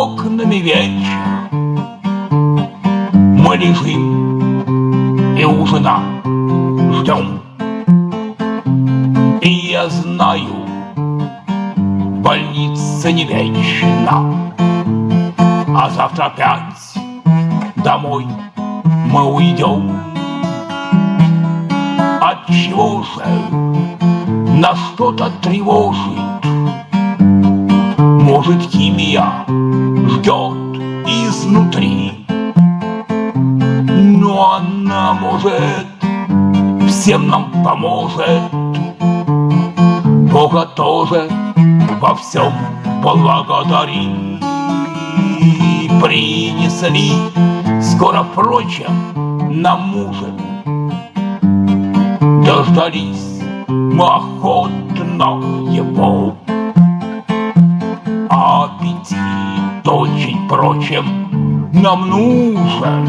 окнами вечер. Мы лежим и ужина ждем. И я знаю, больница не вечна, А завтра опять домой мы уйдем. Отчего же нас что-то тревожит? Может, химия ждет изнутри, Но она, может, всем нам поможет. Бога тоже во всем благодари. Принесли скоро, впрочем, нам ужин. Дождались мы охотно его. Впрочем, нам нужен,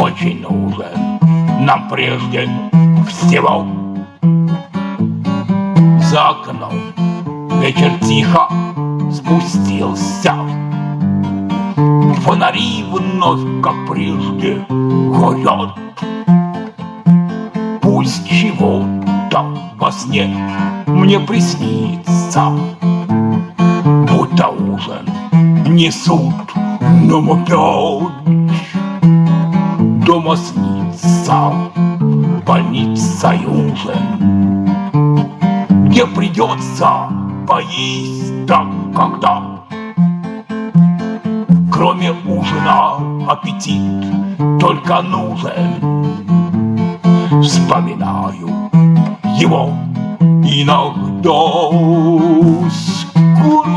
очень нужен, нам прежде всего. За окном Вечер тихо спустился. Фонари вновь, как прежде, горят Пусть чего-то во сне мне приснится Будто ужин несут нам опять Дома снится больница и ужин где придется поесть так, когда. Кроме ужина аппетит только нужен. Вспоминаю его иногда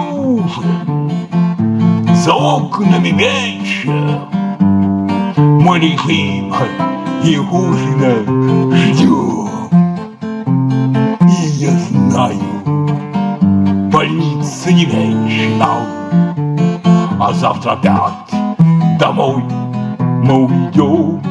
ужин, за окнами вечер. Мы лежим и ужина ждем знаю, больница не вечна, А завтра опять домой мы уйдем.